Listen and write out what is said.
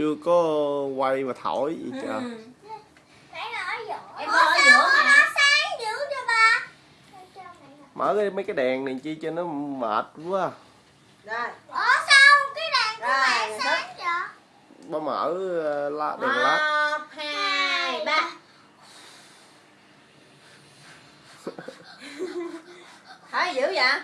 chưa có quay mà thổi gì Ừ. trời Em Ủa, giữa nó sáng dữ cho ba? Cho mở cái mấy cái đèn này chi cho nó mệt quá Rồi. Ủa sao cái đèn của bạn sáng vậy? ba mở uh, ờ, lá đèn led Một, hai, ba. Thôi dữ vậy?